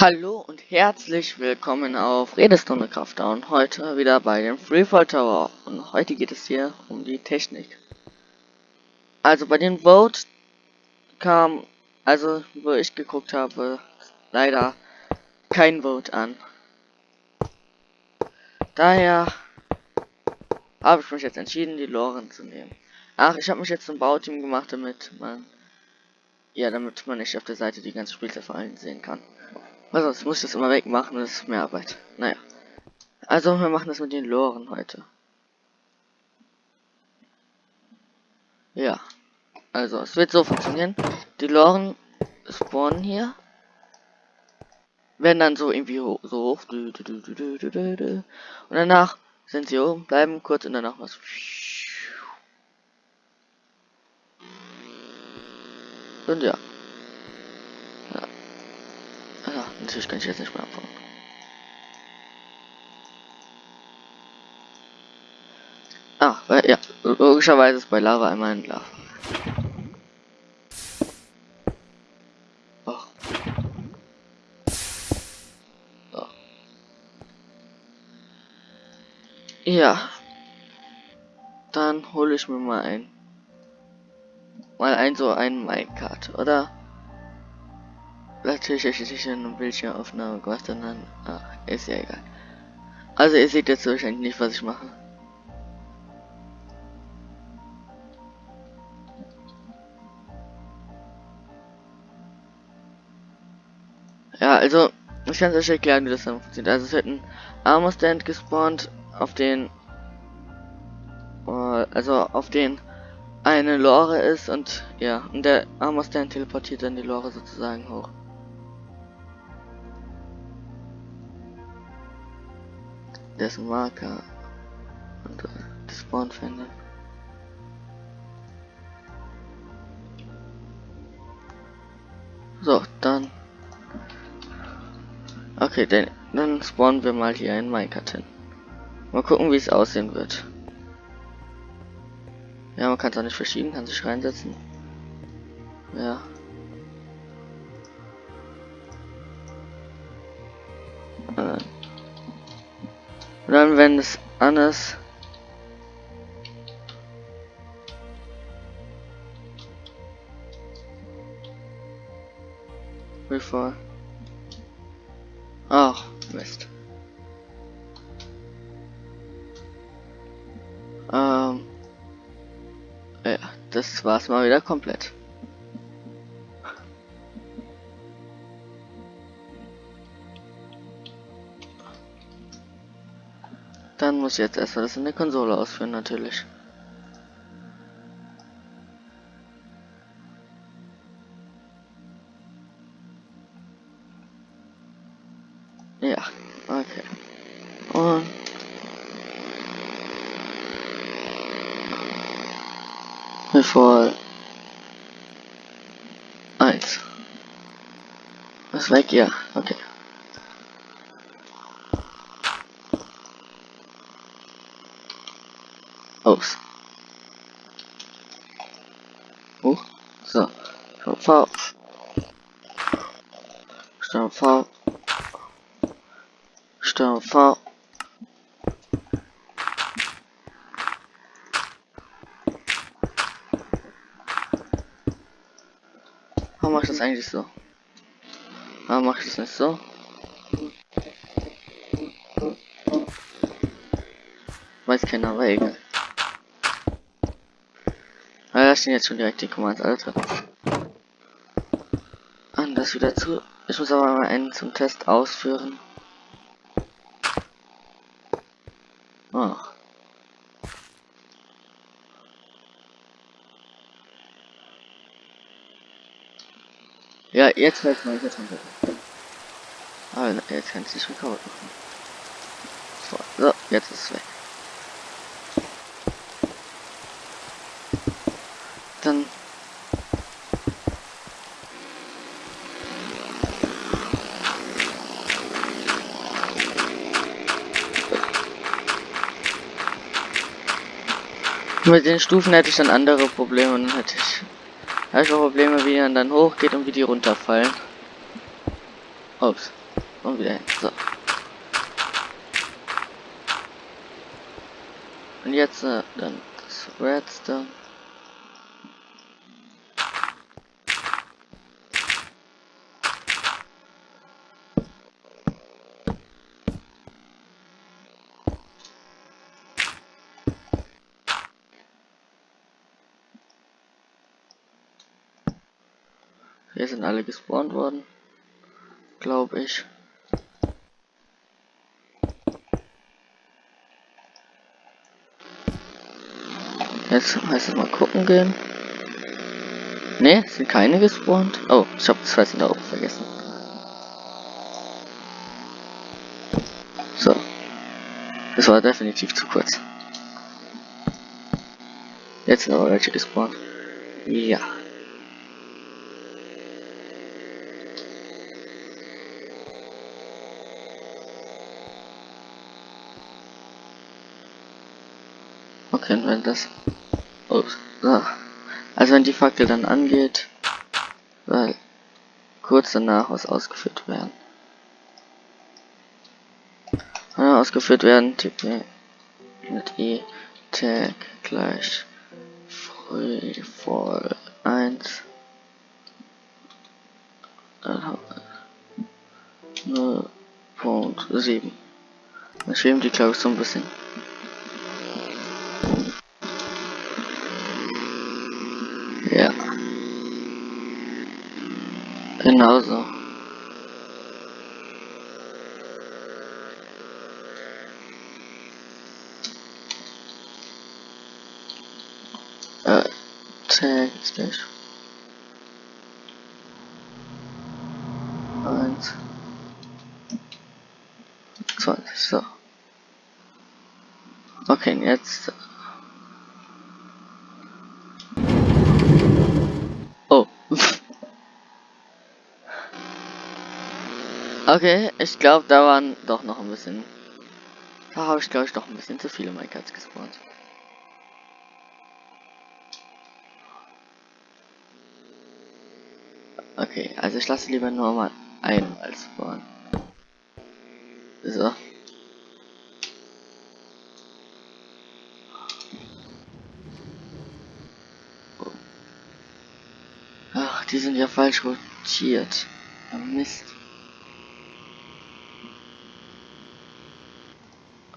Hallo und herzlich willkommen auf Redestunde Kraftdown. Heute wieder bei dem Freefall Tower. Und heute geht es hier um die Technik. Also bei dem Vote kam, also wo ich geguckt habe, leider kein Vote an. Daher habe ich mich jetzt entschieden, die Loren zu nehmen. Ach, ich habe mich jetzt zum Bauteam gemacht, damit man, ja, damit man nicht auf der Seite die ganze Spielzeit vor allem sehen kann. Also, sonst muss ich das immer wegmachen, das ist mehr Arbeit. Naja. Also, wir machen das mit den Loren heute. Ja. Also, es wird so funktionieren. Die Loren spawnen hier. Werden dann so irgendwie hoch, so hoch. Und danach sind sie oben, bleiben kurz und danach was. Und ja. Natürlich kann ich jetzt nicht mehr anfangen. Ah, ja, logischerweise ist bei Lava einmal ein Lava. Oh. So. Ja. Dann hole ich mir mal ein. Mal ein so ein Minecart, oder? Natürlich ist nicht eine Bildschirmaufnahme gemacht, sondern ach, ist ja egal. Also ihr seht jetzt wahrscheinlich nicht, was ich mache. Ja, also ich kann es euch erklären, wie das dann funktioniert. Also es wird ein Armor Stand gespawnt, auf den äh, also auf den eine Lore ist und ja, und der Armor Stand teleportiert dann die Lore sozusagen hoch. Dessen Marker und äh, die Spawn findet. So, dann. Okay, dann, dann spawnen wir mal hier in Minecraft hin. Mal gucken, wie es aussehen wird. Ja, man kann es auch nicht verschieben, kann sich reinsetzen. Ja. Und dann, wenn es an ist, bevor. Ach, Mist. Ähm. Ja, das war's mal wieder komplett. Muss jetzt erstmal das in der Konsole ausführen, natürlich. Ja, okay. Und bevor eins. Was weg? Ja, okay. Aus. Oh, so. V. Stern V. Stern V. Warum mache ich das eigentlich so? Warum mache ich das nicht so? Weiß keiner, aber egal. Ah, da stehen jetzt schon direkt die Commands, Alter. Und das wieder zu. Ich muss aber mal einen zum Test ausführen. Oh. Ja, jetzt fällt mal jetzt runter. Aber jetzt kann ich nicht recovered machen. So, so, jetzt ist es weg. dann mit den Stufen hätte ich dann andere Probleme dann hätte ich habe ich auch Probleme wie man dann hochgeht und wie die runterfallen ups Und wieder hin. So. Und jetzt äh, dann das Redstone. Hier sind alle gespawnt worden. Glaube ich. Jetzt heißt es mal gucken gehen. Ne, sind keine gespawnt. Oh, ich habe das Fressen da oben vergessen. So. Das war definitiv zu kurz. Jetzt sind aber welche gespawnt. Ja. Okay, wenn das. Oh, so. Also wenn die Fackel dann angeht, weil kurz danach was ausgeführt werden. Ja, ausgeführt werden, tippe mit E Tag gleich free for 1 0.7 Dann schweben die ich so ein bisschen Genauso. Äh, Text nicht. Eins. 20, so. Okay, jetzt. Okay, ich glaube, da waren doch noch ein bisschen. Da habe ich, glaube ich, doch ein bisschen zu viele Minecrafts gespawnt. Okay, also ich lasse lieber nur mal einmal spawnen. So. Ach, die sind ja falsch rotiert. Mist.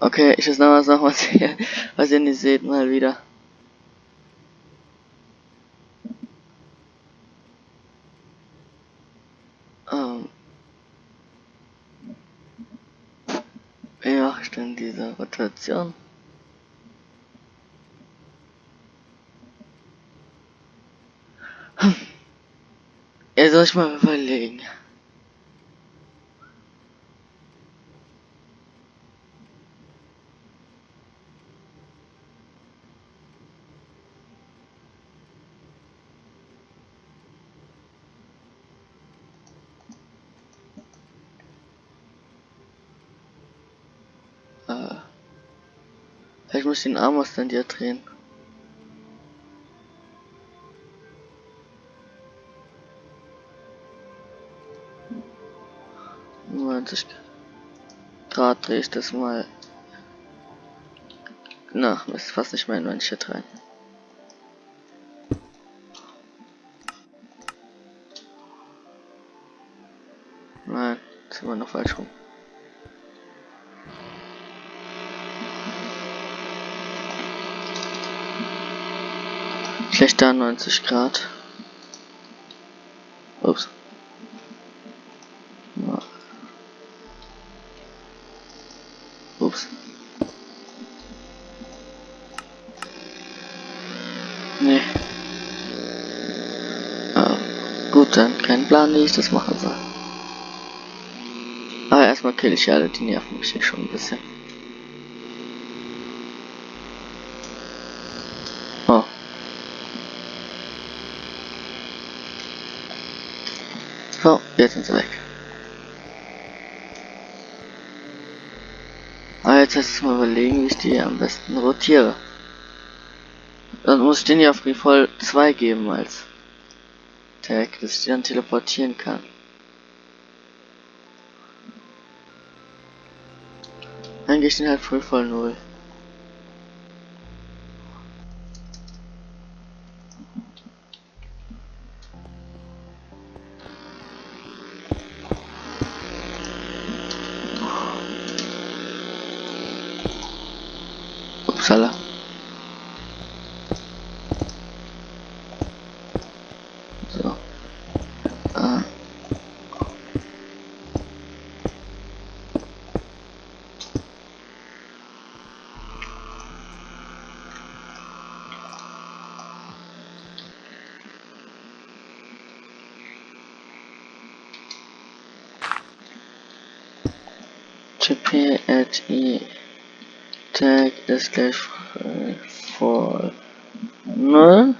Okay, ich muss noch was ihr, was ihr nicht seht, mal wieder. Ähm. Ich denn diese Rotation? Hm. Ihr soll ich mal überlegen. Ich muss den Arm aus dir drehen. Grad drehe ich das mal. Na, ist fast nicht mehr in mein Shit rein. Nein, ist immer noch falsch rum. Schlechter 90 Grad. Ups. Ups. Nee. Ah, gut, dann kein Plan, wie ich das machen soll. Aber erstmal kill ich alle, die nerven mich hier schon ein bisschen. So, jetzt sind sie weg. Aber jetzt heißt es mal überlegen, wie ich die am besten rotiere. Dann muss ich den ja auf Refall 2 geben als Tag, dass ich die dann teleportieren kann. Dann gehe ich den halt Refall 0. GP at E tag ist gleich for null.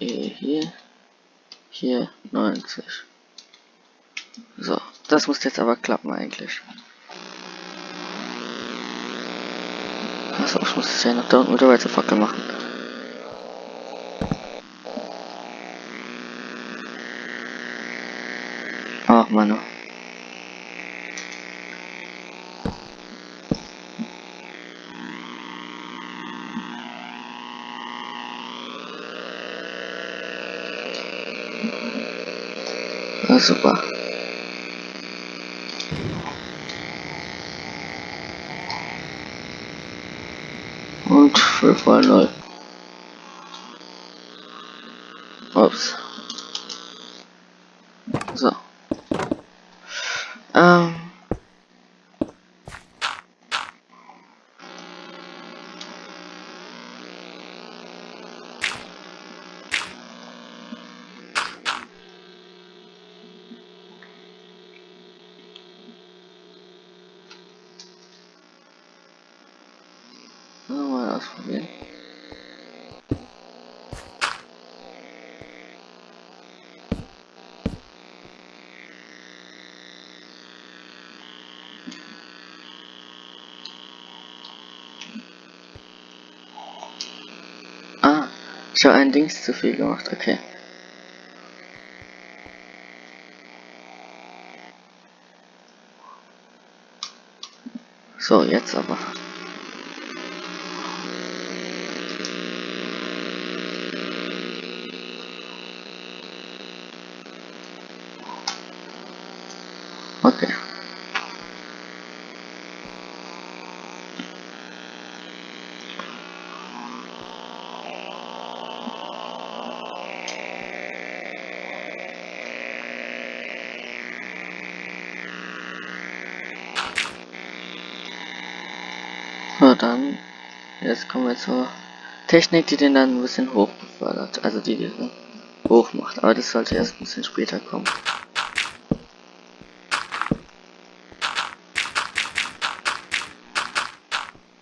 E hier, hier 90. So, das muss jetzt aber klappen eigentlich. Achso, ich muss es ja noch da unten mit der Weiterfackel machen. Ach, Mann. Ja, super. Und 5 mal 0. Ups. So. Ähm. Mal ausprobieren. Ah, habe ein Dings zu viel gemacht, okay. So, jetzt aber. Okay. So, dann, jetzt kommen wir zur Technik, die den dann ein bisschen hoch befördert. Also die, den hoch macht. Aber das sollte erst ein bisschen später kommen.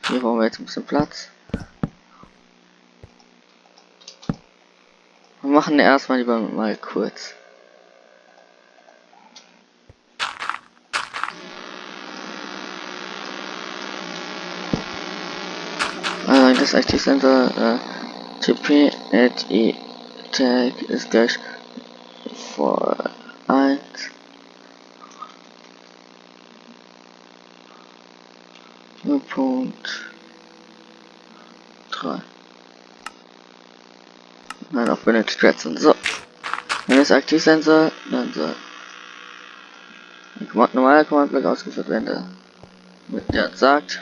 Hier brauchen wir jetzt ein bisschen Platz. Wir machen erstmal lieber mal kurz. Das Aktivsensor äh, TP at e tag ist gleich vor 1 Punkt 3 Nein, auf Benedict Redstone. So. Wenn es aktiv sein soll, dann soll ein Command, normaler Command-Block ausgeführt werden, der, der sagt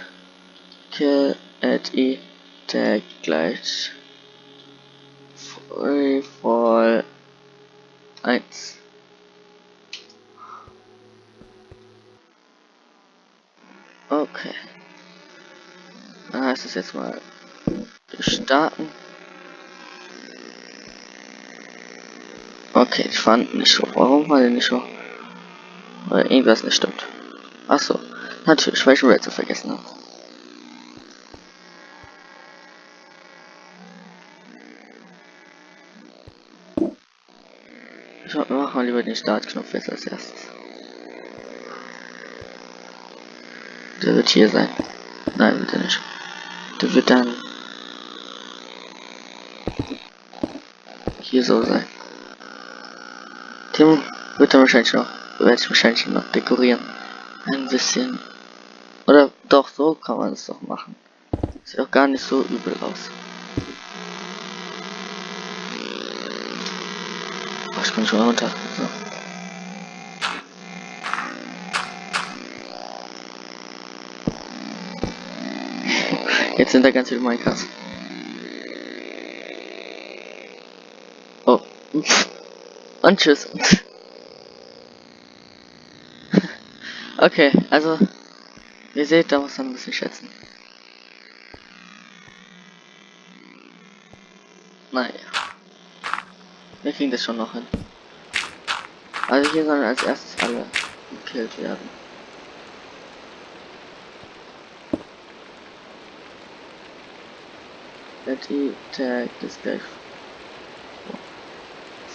kill at e tag gleich free fall 1. Okay. Dann heißt es jetzt mal starten. Okay, ich fand nicht so. Warum war der nicht so? Weil irgendwas nicht stimmt. Achso, natürlich, Red zu vergessen habe. Ich mach mal lieber den Startknopf jetzt als erstes. Der wird hier sein. Nein, wird er nicht. Der wird dann hier so sein. Tim wird dann wahrscheinlich noch, werde ich wahrscheinlich noch dekorieren. ein bisschen. Oder doch, so kann man es doch machen. Sieht doch gar nicht so übel aus. Ich bin schon runter. Jetzt sind da ganz viele Minecraft. Oh. Und tschüss. okay, also, ihr seht, da muss man ein bisschen schätzen. Naja. Wir kriegen das schon noch hin. Also hier sollen als erstes alle gekillt werden. Betty Tag ist gleich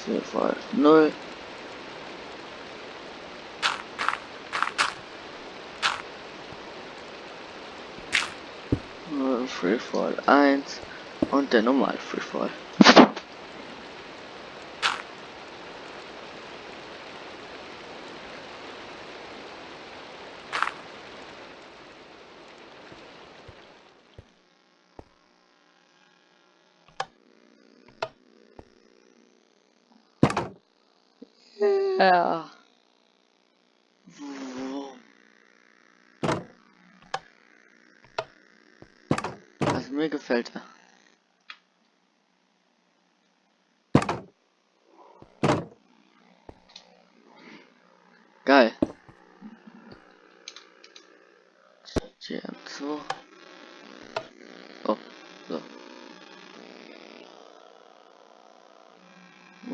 4 voll 0. Freefall 1 und der normal Freefall. Ja. Also mir gefällt er. Geil. GM2. Oh, so.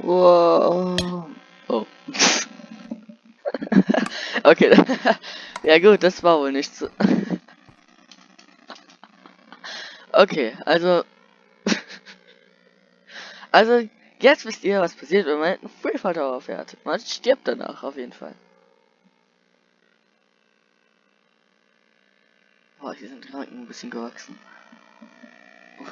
Wow. Oh. Okay. ja gut, das war wohl nicht so. okay, also. also, jetzt wisst ihr, was passiert, wenn man einen Freefall Tower fährt. Man stirbt danach auf jeden Fall. Boah, hier sind Ranken ein bisschen gewachsen. Ui.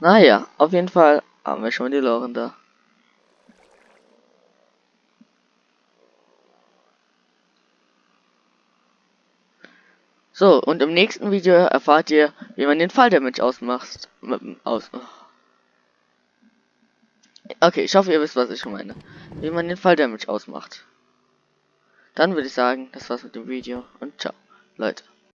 Naja, auf jeden Fall haben wir schon die Loren da. So, und im nächsten Video erfahrt ihr, wie man den Falldamage ausmacht. Aus. Okay, ich hoffe, ihr wisst, was ich meine. Wie man den Falldamage ausmacht. Dann würde ich sagen, das war's mit dem Video und ciao, Leute.